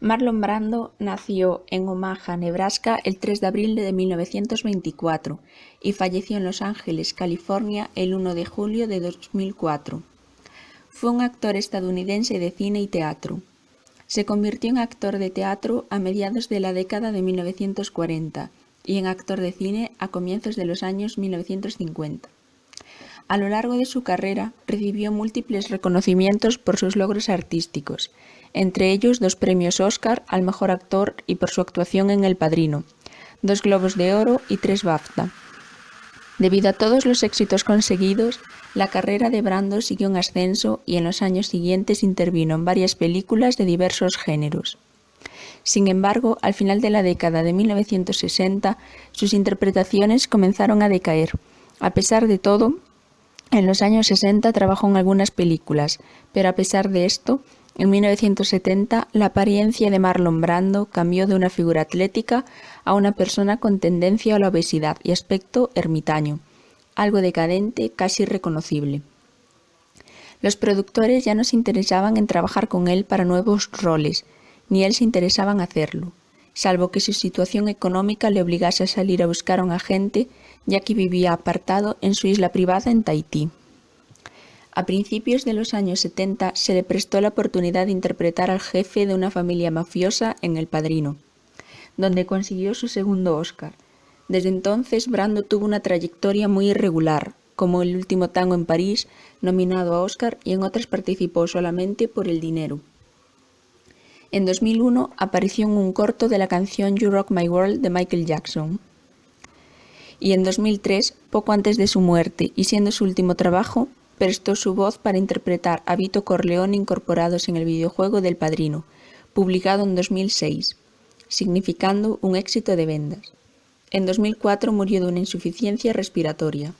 Marlon Brando nació en Omaha, Nebraska, el 3 de abril de 1924 y falleció en Los Ángeles, California, el 1 de julio de 2004. Fue un actor estadounidense de cine y teatro. Se convirtió en actor de teatro a mediados de la década de 1940 y en actor de cine a comienzos de los años 1950. A lo largo de su carrera recibió múltiples reconocimientos por sus logros artísticos, entre ellos dos premios Oscar al mejor actor y por su actuación en El Padrino, dos Globos de Oro y tres BAFTA. Debido a todos los éxitos conseguidos, la carrera de Brando siguió en ascenso y en los años siguientes intervino en varias películas de diversos géneros. Sin embargo, al final de la década de 1960, sus interpretaciones comenzaron a decaer. A pesar de todo, en los años 60 trabajó en algunas películas, pero a pesar de esto, en 1970 la apariencia de Marlon Brando cambió de una figura atlética a una persona con tendencia a la obesidad y aspecto ermitaño, algo decadente, casi reconocible. Los productores ya no se interesaban en trabajar con él para nuevos roles, ni él se interesaba en hacerlo, salvo que su situación económica le obligase a salir a buscar a un agente ya que vivía apartado en su isla privada en Tahití. A principios de los años 70 se le prestó la oportunidad de interpretar al jefe de una familia mafiosa en El Padrino, donde consiguió su segundo Oscar. Desde entonces Brando tuvo una trayectoria muy irregular, como El último tango en París, nominado a Oscar, y en otras participó solamente por el dinero. En 2001 apareció en un corto de la canción You Rock My World de Michael Jackson y en 2003, poco antes de su muerte y siendo su último trabajo, prestó su voz para interpretar a Vito Corleone incorporados en el videojuego del Padrino, publicado en 2006, significando un éxito de vendas. En 2004 murió de una insuficiencia respiratoria.